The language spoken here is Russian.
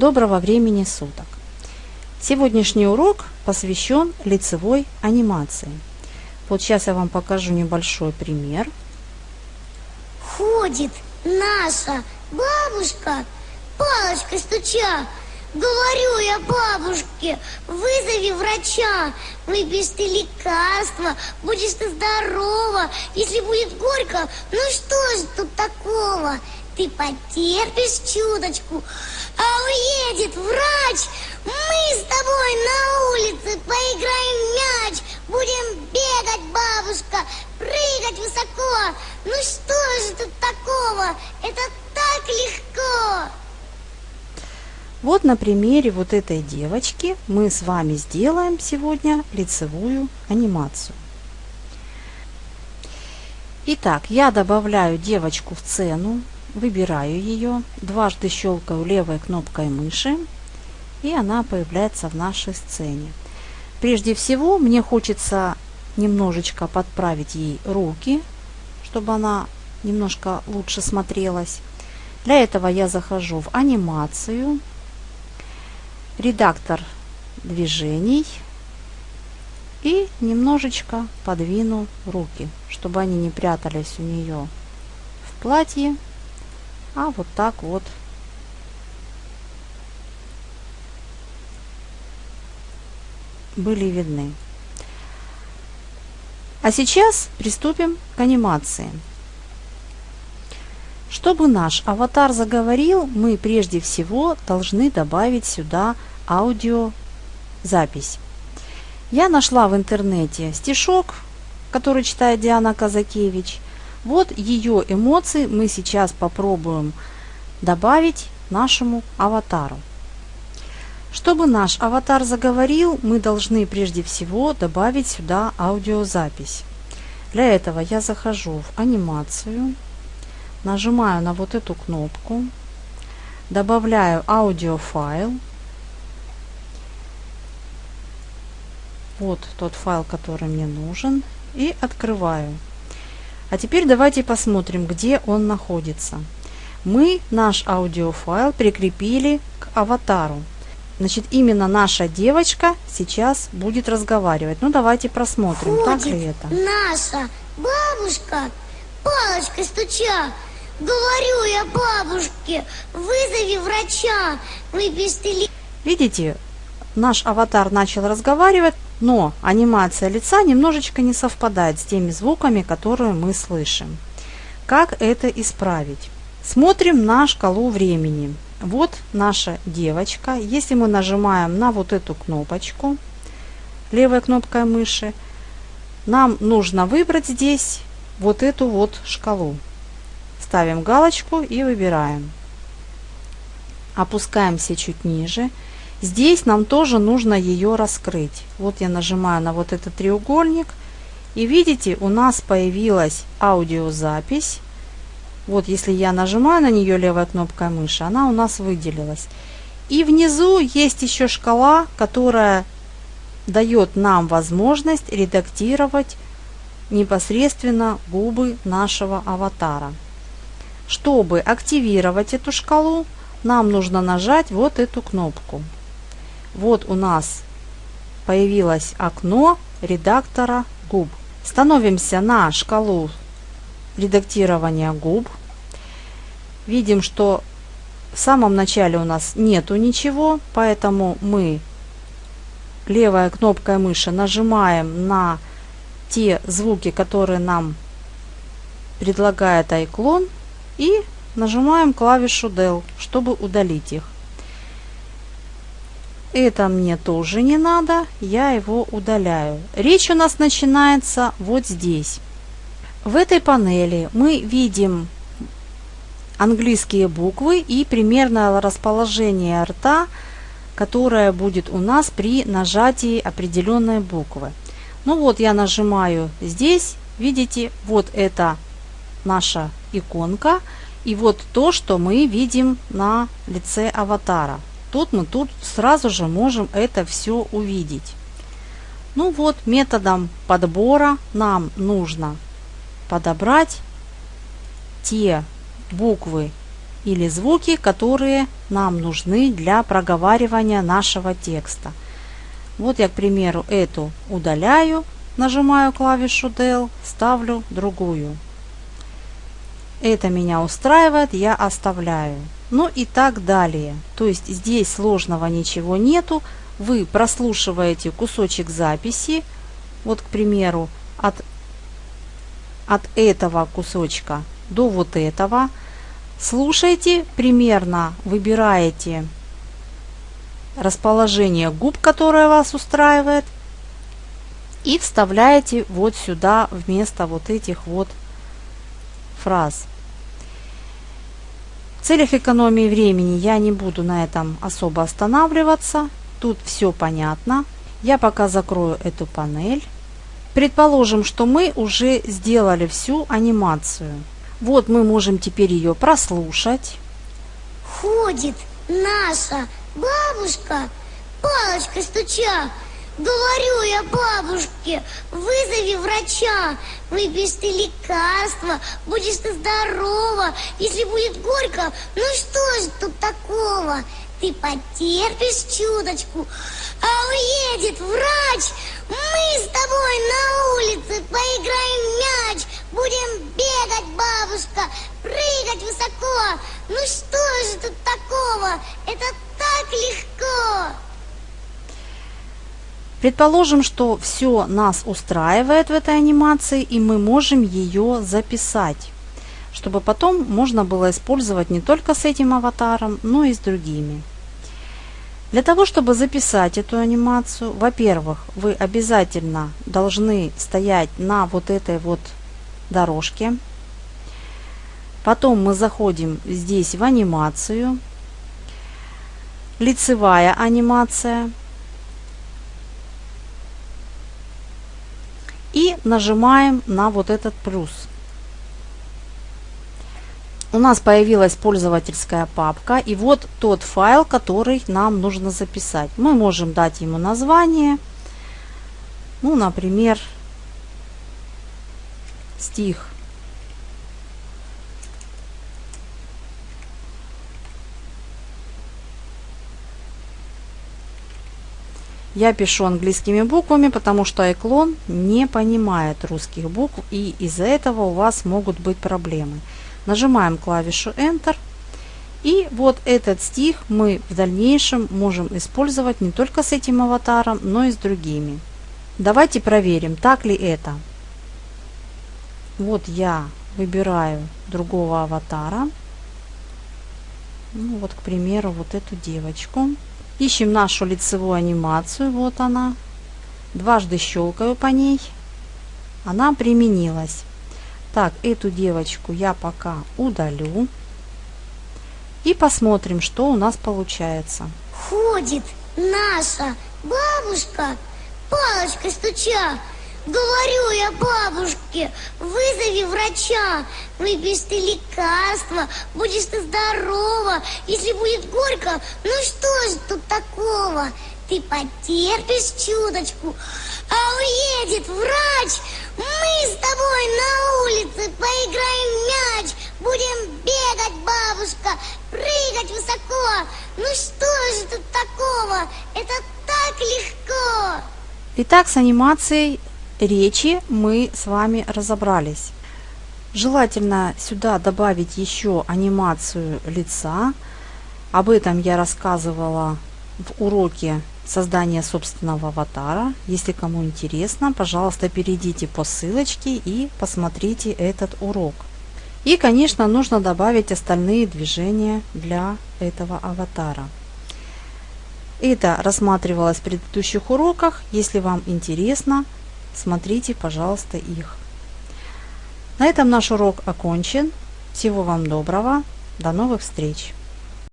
Доброго времени суток! Сегодняшний урок посвящен лицевой анимации. Вот сейчас я вам покажу небольшой пример. Ходит наша бабушка, палочкой стуча. Говорю я бабушке, вызови врача, выпьешь лекарства, будешь ты здорова. Если будет горько, ну что же тут такого? Ты потерпишь чуточку, а уедет врач. Мы с тобой на улице поиграем мяч, будем бегать, бабушка, прыгать высоко. Ну что же тут такого? Это так легко. Вот на примере вот этой девочки мы с вами сделаем сегодня лицевую анимацию. Итак, я добавляю девочку в сцену, выбираю ее, дважды щелкаю левой кнопкой мыши, и она появляется в нашей сцене. Прежде всего, мне хочется немножечко подправить ей руки, чтобы она немножко лучше смотрелась. Для этого я захожу в анимацию, редактор движений и немножечко подвину руки, чтобы они не прятались у нее в платье а вот так вот были видны. А сейчас приступим к анимации. Чтобы наш аватар заговорил, мы прежде всего должны добавить сюда аудиозапись. Я нашла в интернете стишок, который читает Диана Казакевич – вот ее эмоции мы сейчас попробуем добавить нашему аватару. Чтобы наш аватар заговорил, мы должны прежде всего добавить сюда аудиозапись. Для этого я захожу в анимацию, нажимаю на вот эту кнопку, добавляю аудиофайл. Вот тот файл, который мне нужен, и открываю. А теперь давайте посмотрим, где он находится. Мы наш аудиофайл прикрепили к аватару. Значит, именно наша девочка сейчас будет разговаривать. Ну, давайте просмотрим, Ходит так ли это. наша бабушка, палочкой стуча. Говорю я бабушке, вызови врача, ты Видите, наш аватар начал разговаривать, но анимация лица немножечко не совпадает с теми звуками, которые мы слышим. Как это исправить? Смотрим на шкалу времени. Вот наша девочка. Если мы нажимаем на вот эту кнопочку, левой кнопкой мыши, нам нужно выбрать здесь вот эту вот шкалу. Ставим галочку и выбираем. Опускаемся чуть ниже. Здесь нам тоже нужно ее раскрыть. Вот я нажимаю на вот этот треугольник. И видите, у нас появилась аудиозапись. Вот если я нажимаю на нее левой кнопкой мыши, она у нас выделилась. И внизу есть еще шкала, которая дает нам возможность редактировать непосредственно губы нашего аватара. Чтобы активировать эту шкалу, нам нужно нажать вот эту кнопку. Вот у нас появилось окно редактора губ. Становимся на шкалу редактирования губ. Видим, что в самом начале у нас нету ничего, поэтому мы левой кнопкой мыши нажимаем на те звуки, которые нам предлагает iClone и нажимаем клавишу Del, чтобы удалить их. Это мне тоже не надо, я его удаляю. Речь у нас начинается вот здесь. В этой панели мы видим английские буквы и примерное расположение рта, которое будет у нас при нажатии определенной буквы. Ну вот я нажимаю здесь, видите, вот это наша иконка и вот то, что мы видим на лице аватара. Тут мы тут сразу же можем это все увидеть. Ну вот, методом подбора нам нужно подобрать те буквы или звуки, которые нам нужны для проговаривания нашего текста. Вот я, к примеру, эту удаляю, нажимаю клавишу Del, ставлю другую. Это меня устраивает, я оставляю. Ну и так далее. То есть здесь сложного ничего нету. Вы прослушиваете кусочек записи, вот, к примеру, от, от этого кусочка до вот этого. Слушайте примерно, выбираете расположение губ, которое вас устраивает, и вставляете вот сюда вместо вот этих вот фраз. Целях экономии времени я не буду на этом особо останавливаться. Тут все понятно. Я пока закрою эту панель. Предположим, что мы уже сделали всю анимацию. Вот мы можем теперь ее прослушать. Ходит наша бабушка, палочкой стуча. Говорю я бабушке, вызови врача, выпьешь ты лекарства, будешь ты здорова. Если будет горько, ну что же тут такого? Ты потерпишь чуточку, а уедет врач. Мы с тобой на улице поиграем мяч, будем бегать, бабушка, прыгать высоко. Ну что же тут такого? Это так легко. Предположим, что все нас устраивает в этой анимации, и мы можем ее записать, чтобы потом можно было использовать не только с этим аватаром, но и с другими. Для того, чтобы записать эту анимацию, во-первых, вы обязательно должны стоять на вот этой вот дорожке. Потом мы заходим здесь в анимацию. Лицевая анимация. И нажимаем на вот этот плюс. У нас появилась пользовательская папка и вот тот файл, который нам нужно записать. Мы можем дать ему название, ну, например, стих Я пишу английскими буквами, потому что iClone не понимает русских букв и из-за этого у вас могут быть проблемы. Нажимаем клавишу Enter. И вот этот стих мы в дальнейшем можем использовать не только с этим аватаром, но и с другими. Давайте проверим, так ли это. Вот я выбираю другого аватара. Ну, вот, к примеру, вот эту девочку. Ищем нашу лицевую анимацию. Вот она. Дважды щелкаю по ней. Она применилась. Так, эту девочку я пока удалю. И посмотрим, что у нас получается. Ходит наша бабушка, палочкой стуча, Говорю я бабушке, вызови врача, выпьешь ты лекарства, будешь ты здорова. Если будет горько, ну что же тут такого? Ты потерпишь чуточку, а уедет врач. Мы с тобой на улице поиграем мяч, будем бегать, бабушка, прыгать высоко. Ну что же тут такого? Это так легко. Итак, с анимацией речи мы с вами разобрались. Желательно сюда добавить еще анимацию лица. Об этом я рассказывала в уроке создания собственного аватара. Если кому интересно, пожалуйста, перейдите по ссылочке и посмотрите этот урок. И, конечно, нужно добавить остальные движения для этого аватара. Это рассматривалось в предыдущих уроках. Если вам интересно, Смотрите, пожалуйста, их. На этом наш урок окончен. Всего вам доброго. До новых встреч!